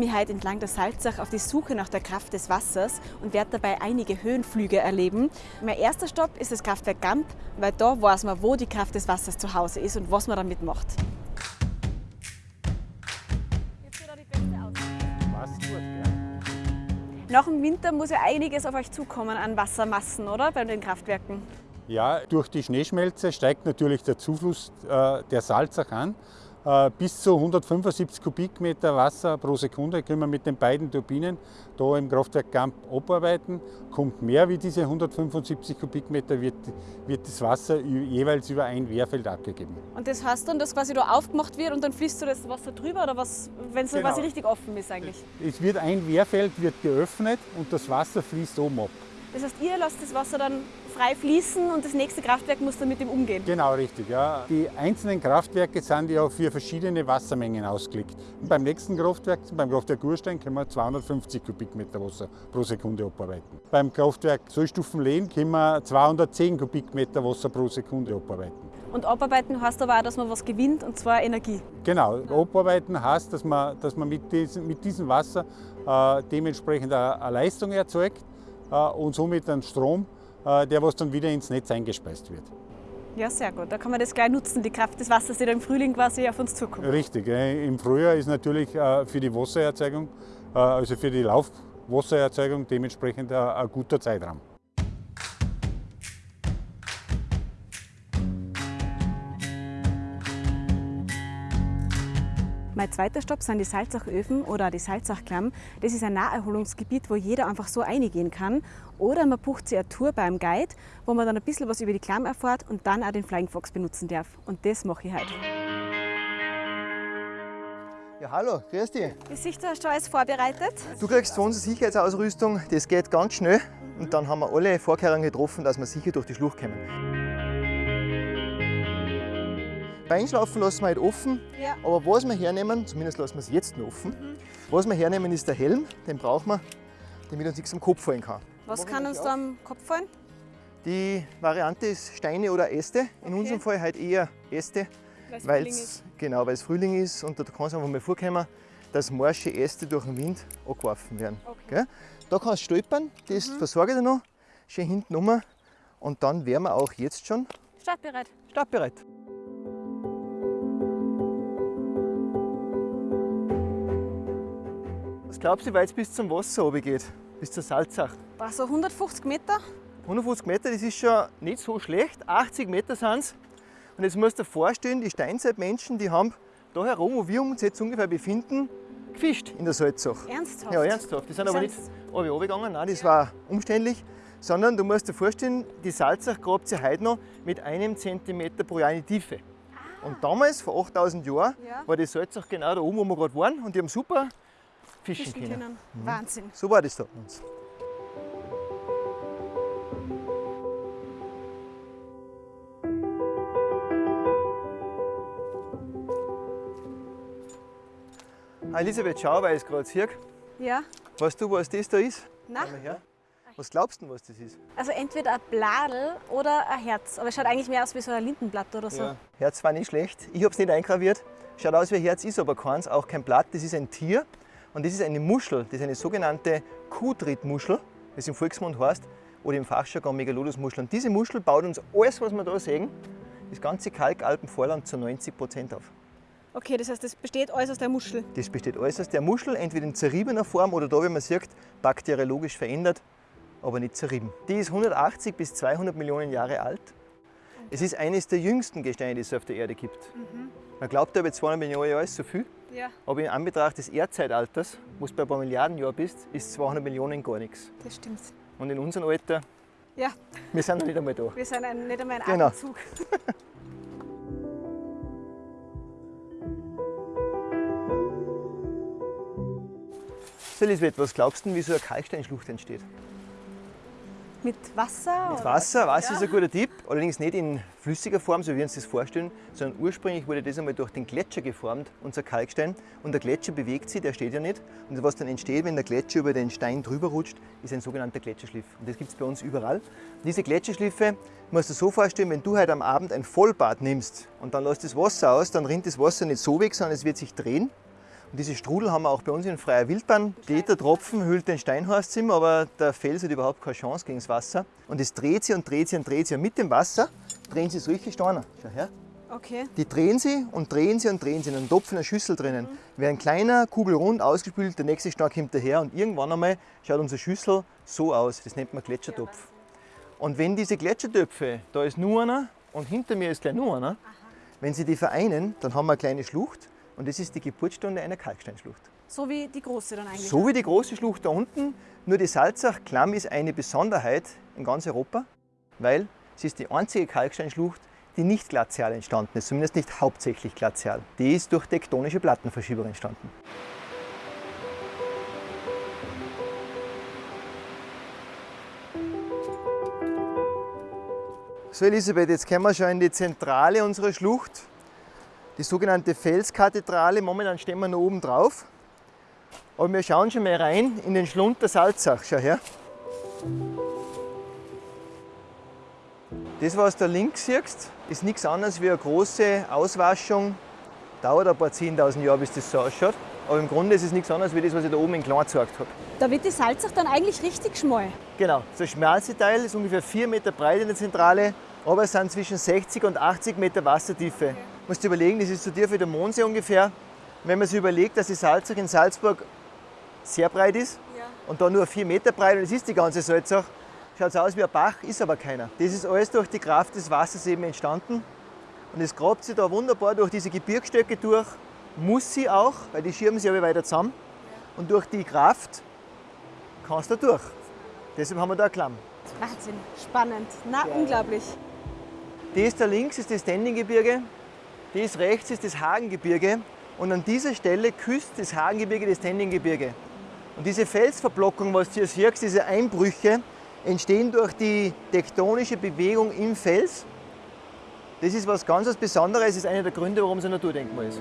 mich heute entlang der Salzach auf die Suche nach der Kraft des Wassers und werde dabei einige Höhenflüge erleben. Mein erster Stopp ist das Kraftwerk Gamp, weil da weiß man, wo die Kraft des Wassers zu Hause ist und was man damit macht. Nach dem Winter muss ja einiges auf euch zukommen an Wassermassen, oder? Bei den Kraftwerken. Ja, durch die Schneeschmelze steigt natürlich der Zufluss äh, der Salzach an. Äh, bis zu 175 Kubikmeter Wasser pro Sekunde können wir mit den beiden Turbinen da im Kraftwerk Gamp abarbeiten. Kommt mehr wie diese 175 Kubikmeter, wird, wird das Wasser jeweils über ein Wehrfeld abgegeben. Und das heißt dann, dass quasi da aufgemacht wird und dann fließt so das Wasser drüber oder was, wenn es genau. quasi richtig offen ist eigentlich? Es wird ein Wehrfeld wird geöffnet und das Wasser fließt oben ab. Das heißt, ihr lasst das Wasser dann frei fließen und das nächste Kraftwerk muss dann mit dem umgehen? Genau, richtig. Ja. Die einzelnen Kraftwerke sind ja für verschiedene Wassermengen ausgelegt. Und beim nächsten Kraftwerk, beim Kraftwerk Urstein, können wir 250 Kubikmeter Wasser pro Sekunde abarbeiten. Beim Kraftwerk Sollstufenlehn können wir 210 Kubikmeter Wasser pro Sekunde abarbeiten. Und abarbeiten heißt aber auch, dass man was gewinnt, und zwar Energie. Genau, abarbeiten heißt, dass man, dass man mit, diesem, mit diesem Wasser äh, dementsprechend eine, eine Leistung erzeugt und somit einen Strom, äh, der was dann wieder ins Netz eingespeist wird. Ja, sehr gut. Da kann man das gleich nutzen, die Kraft des Wassers, die da im Frühling quasi auf uns zukommt. Richtig. Im Frühjahr ist natürlich äh, für die Wassererzeugung, also für die Laufwassererzeugung dementsprechend ein guter Zeitraum. Mein zweiter Stopp sind die Salzachöfen oder die Salzachklamm. Das ist ein Naherholungsgebiet, wo jeder einfach so eingehen kann. Oder man bucht sich eine Tour beim Guide, wo man dann ein bisschen was über die Klamm erfährt und dann auch den Flying Fox benutzen darf. Und das mache ich heute. Ja, hallo, grüß dich. Die Sicht hast du alles vorbereitet? Du kriegst von uns Sicherheitsausrüstung, das geht ganz schnell. Und dann haben wir alle Vorkehrungen getroffen, dass wir sicher durch die Schlucht kommen. Einschlafen lassen wir halt offen, ja. aber was wir hernehmen, zumindest lassen wir es jetzt noch offen, mhm. was wir hernehmen ist der Helm, den brauchen wir, damit uns nichts am Kopf fallen kann. Was kann uns da am Kopf fallen? Die Variante ist Steine oder Äste, in okay. unserem Fall halt eher Äste, weil es genau, weil's Frühling ist und da kann es einfach mal vorkommen, dass morsche Äste durch den Wind angeworfen werden. Okay. Da kannst du stolpern, das mhm. versorge ich noch, schön hinten rum und dann wären wir auch jetzt schon startbereit. startbereit. Glaubst du, wie weit es bis zum Wasser geht? Bis zur Salzach? War so 150 Meter? 150 Meter, das ist schon nicht so schlecht. 80 Meter sind es. Und jetzt musst du dir vorstellen, die Steinzeitmenschen, die haben da herum, wo wir uns jetzt ungefähr befinden, gefischt in der Salzach. Ernsthaft? Ja, ernsthaft. Die sind aber nicht runtergegangen, nein, das war umständlich. Sondern du musst dir vorstellen, die Salzach grabt sie heute noch mit einem Zentimeter pro Jahr in die Tiefe. Ah. Und damals, vor 8000 Jahren, ja. war die Salzach genau da oben, wo wir gerade waren. Und die haben super fischen, fischen können. können. Mhm. Wahnsinn. So war das da uns. Elisabeth, schau, weil ich es gerade sehe. Ja. Weißt du, was das da ist? Nein. Was glaubst du, was das ist? Also entweder ein Bladel oder ein Herz. Aber es schaut eigentlich mehr aus wie so ein Lindenblatt oder so. Ja. Herz war nicht schlecht. Ich habe es nicht eingraviert. Schaut aus wie ein Herz, ist aber keins, auch kein Blatt. Das ist ein Tier. Und das ist eine Muschel, das ist eine sogenannte Kuhtrittmuschel, wie es im Volksmund heißt, oder im Fachjargon Megalodusmuschel. Und diese Muschel baut uns alles, was wir da sehen, das ganze Kalkalpenvorland zu 90 Prozent auf. Okay, das heißt, das besteht alles aus der Muschel? Das besteht alles aus der Muschel, entweder in zerriebener Form oder da, wie man sieht, bakteriologisch verändert, aber nicht zerrieben. Die ist 180 bis 200 Millionen Jahre alt. Es ist eines der jüngsten Gesteine, die es auf der Erde gibt. Mhm. Man glaubt aber 200 Millionen Jahre ist so viel. Ja. Aber in Anbetracht des Erdzeitalters, wo du bei ein paar Milliarden Jahren bist, ist 200 Millionen gar nichts. Das stimmt. Und in unserem Alter, ja. wir sind noch nicht einmal da. Wir sind ein, nicht einmal ein genau. Atemzug. so Elisabeth, was glaubst du, wie so eine Kalksteinschlucht entsteht? Mit Wasser? Mit Wasser, Wasser ja. ist ein guter Tipp. Allerdings nicht in flüssiger Form, so wie wir uns das vorstellen, sondern ursprünglich wurde das einmal durch den Gletscher geformt, unser Kalkstein. Und der Gletscher bewegt sich, der steht ja nicht. Und was dann entsteht, wenn der Gletscher über den Stein drüber rutscht, ist ein sogenannter Gletscherschliff. Und das gibt es bei uns überall. Und diese Gletscherschliffe musst du so vorstellen, wenn du heute am Abend ein Vollbad nimmst und dann lässt das Wasser aus, dann rinnt das Wasser nicht so weg, sondern es wird sich drehen. Und diese Strudel haben wir auch bei uns in freier Wildbahn. Steht der Tropfen, hüllt den Steinhorst aber der Fels hat überhaupt keine Chance gegen das Wasser. Und es dreht sich und dreht sich und dreht sich. Und mit dem Wasser drehen sie solche Steine. Schau her. Okay. Die drehen sie und drehen sie und drehen sie in einem Topf in einer Schüssel drinnen. Mhm. Werden kleiner, kugelrund, ausgespült, der nächste Stein kommt daher und irgendwann einmal schaut unsere Schüssel so aus. Das nennt man Gletschertopf. Und wenn diese Gletschertöpfe, da ist nur einer und hinter mir ist gleich nur einer, Aha. wenn sie die vereinen, dann haben wir eine kleine Schlucht und das ist die Geburtsstunde einer Kalksteinschlucht. So wie die große dann eigentlich? So wie die große Schlucht da unten. Nur die Salzach-Klamm ist eine Besonderheit in ganz Europa, weil sie ist die einzige Kalksteinschlucht, die nicht glazial entstanden ist, zumindest nicht hauptsächlich glazial. Die ist durch tektonische Plattenverschiebung entstanden. So Elisabeth, jetzt kommen wir schon in die Zentrale unserer Schlucht, die sogenannte Felskathedrale. Momentan stehen wir noch oben drauf. Aber wir schauen schon mal rein in den Schlund der Salzach. Schau her. Das, was du da links siehst, ist nichts anderes wie eine große Auswaschung. Dauert ein paar 10.000 Jahre, bis das so ausschaut. Aber im Grunde ist es nichts anderes wie das, was ich da oben in Klein gezeigt habe. Da wird die Salzach dann eigentlich richtig schmal. Genau. Das schmalste Teil ist ungefähr 4 Meter breit in der Zentrale, aber es sind zwischen 60 und 80 Meter Wassertiefe. Okay. Du musst dir überlegen, das ist so tief wie der Mondsee ungefähr. wenn man sich überlegt, dass die Salzach in Salzburg sehr breit ist ja. und da nur 4 Meter breit und es ist die ganze Salzach, schaut aus wie ein Bach, ist aber keiner. Das ist alles durch die Kraft des Wassers eben entstanden. Und es grabt sich da wunderbar durch diese Gebirgsstöcke durch. Muss sie auch, weil die schirmen sich aber weiter zusammen. Und durch die Kraft kannst du da durch. Deshalb haben wir da eine Klamm. Wahnsinn, spannend, na ja. unglaublich. Das da links ist das Tendinggebirge, das rechts ist das Hagengebirge und an dieser Stelle küsst das Hagengebirge das Tendinggebirge. Und diese Felsverblockung, was du hier siehst, diese Einbrüche, entstehen durch die tektonische Bewegung im Fels. Das ist was ganz Besonderes, das ist einer der Gründe, warum es ein Naturdenkmal ist.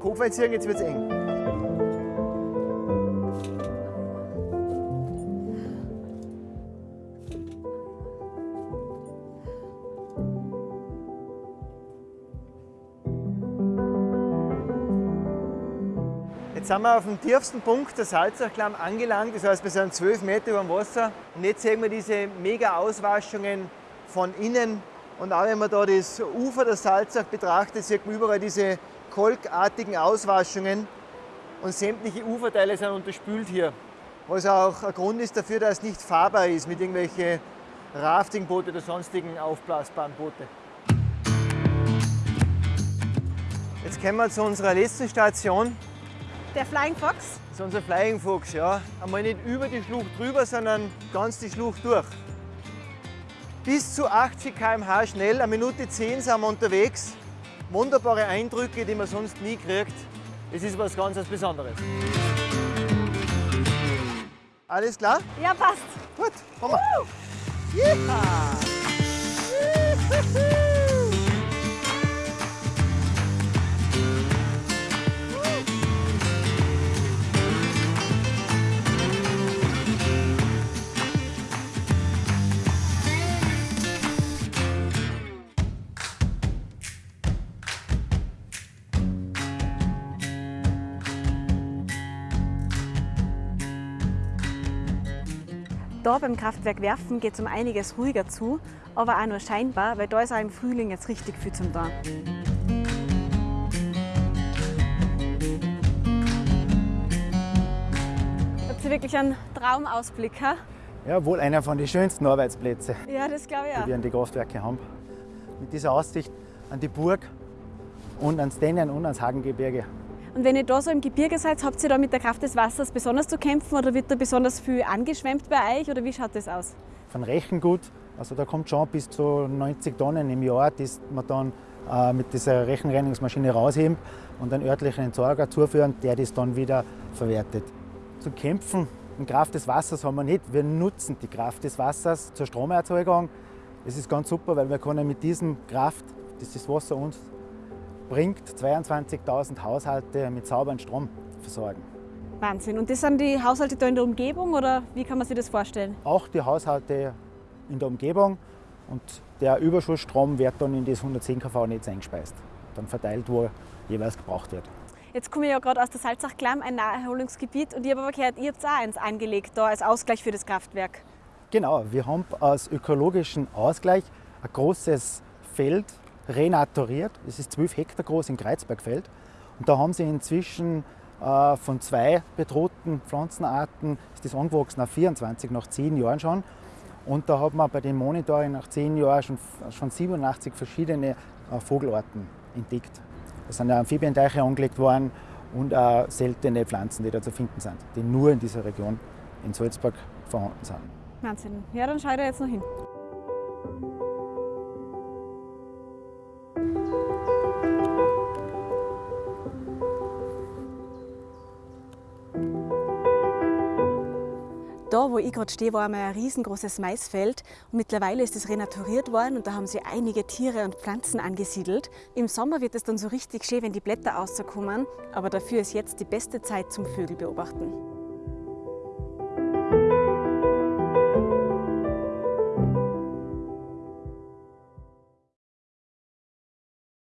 Kopf einziehen, jetzt wird es eng. Sind wir auf dem tiefsten Punkt der Salzachklamm angelangt. Das heißt, wir sind 12 Meter über dem Wasser. Und jetzt sehen wir diese mega Auswaschungen von innen. Und auch wenn man da das Ufer der Salzach betrachtet, sieht man überall diese kolkartigen Auswaschungen. Und sämtliche Uferteile sind unterspült hier. Was auch ein Grund ist dafür, dass es nicht fahrbar ist mit irgendwelchen Raftingboote oder sonstigen aufblasbaren Boote. Jetzt kommen wir zu unserer letzten Station. Der Flying Fox? Das ist unser Flying Fox, ja. Einmal nicht über die Schlucht drüber, sondern ganz die Schlucht durch. Bis zu 80 km/h schnell, eine Minute 10 sind wir unterwegs. Wunderbare Eindrücke, die man sonst nie kriegt. Es ist was ganz Besonderes. Alles klar? Ja, passt. Gut, kommen wir. Uh! Da beim Kraftwerk Werfen geht es um einiges ruhiger zu, aber auch nur scheinbar, weil da ist auch im Frühling jetzt richtig viel zum Tun. Habt ihr wirklich einen Traumausblick? Ha? Ja, wohl einer von den schönsten Arbeitsplätzen, ja, das glaube ich auch. die wir an die Kraftwerke haben. Mit dieser Aussicht an die Burg und ans Dennen und ans Hagengebirge. Und wenn ihr da so im Gebirge seid, habt ihr da mit der Kraft des Wassers besonders zu kämpfen oder wird da besonders viel angeschwemmt bei euch oder wie schaut das aus? Von Rechengut, also da kommt schon bis zu 90 Tonnen im Jahr, die man dann äh, mit dieser Rechenreinigungsmaschine rausheben und einen örtlichen Entsorger zuführen, der das dann wieder verwertet. Zu kämpfen in Kraft des Wassers haben wir nicht. Wir nutzen die Kraft des Wassers zur Stromerzeugung. Das ist ganz super, weil wir können mit diesem Kraft, das das Wasser uns bringt 22.000 Haushalte mit sauberem Strom versorgen. Wahnsinn. Und das sind die Haushalte da in der Umgebung oder wie kann man sich das vorstellen? Auch die Haushalte in der Umgebung und der Überschussstrom wird dann in das 110 kV-Netz eingespeist, dann verteilt, wo jeweils gebraucht wird. Jetzt komme ich ja gerade aus der Salzach-Klamm, ein Naherholungsgebiet, und ich habe aber gehört, ihr habt auch eins angelegt, da als Ausgleich für das Kraftwerk. Genau, wir haben als ökologischen Ausgleich ein großes Feld renaturiert. Es ist 12 Hektar groß im Kreuzbergfeld. Und da haben sie inzwischen äh, von zwei bedrohten Pflanzenarten ist das angewachsen auf 24 nach 10 Jahren schon. Und da hat man bei dem Monitoring nach 10 Jahren schon, schon 87 verschiedene äh, Vogelarten entdeckt. Da sind Amphibienteiche angelegt worden und auch seltene Pflanzen, die da zu finden sind, die nur in dieser Region in Salzburg vorhanden sind. Wahnsinn. Ja, dann schaue ich da jetzt noch hin. Ich gerade stehe, war einmal ein riesengroßes Maisfeld und mittlerweile ist es renaturiert worden und da haben sie einige Tiere und Pflanzen angesiedelt. Im Sommer wird es dann so richtig schön, wenn die Blätter rauskommen, aber dafür ist jetzt die beste Zeit zum Vögel beobachten.